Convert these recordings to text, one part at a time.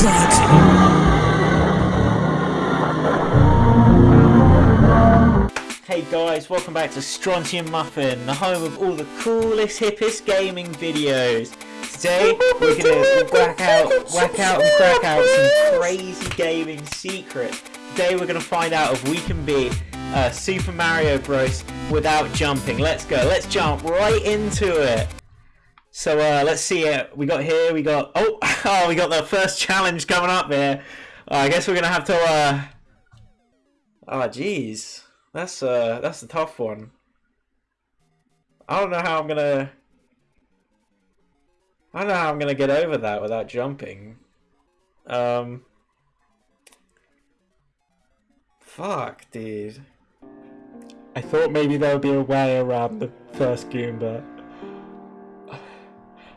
Hey guys, welcome back to Strontium Muffin, the home of all the coolest, hippest gaming videos. Today we're gonna whack out, whack out and crack out some crazy gaming secrets. Today we're gonna find out if we can beat uh, Super Mario Bros. without jumping. Let's go, let's jump right into it. So uh, let's see it. We got here, we got, oh, oh, we got the first challenge coming up here. Uh, I guess we're gonna have to, uh, oh jeez. That's uh that's a tough one. I don't know how I'm gonna I don't know how I'm gonna get over that without jumping. Um Fuck, dude. I thought maybe there would be a way around the first Goomba.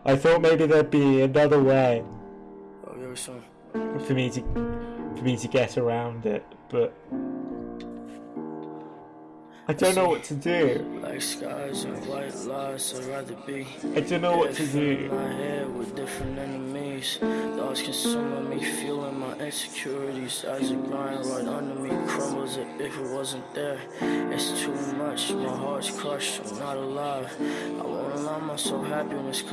I thought maybe there'd be another way. For me to for me to get around it, but I don't know what to do. Like skies and white lies, I'd rather be. I don't know what to do. My head with different enemies. Thoughts consuming me, feeling my insecurities as it grind right under me. Crumbles it if it wasn't there. It's too much, my heart's crushed, I'm not alive. I won't allow myself happiness.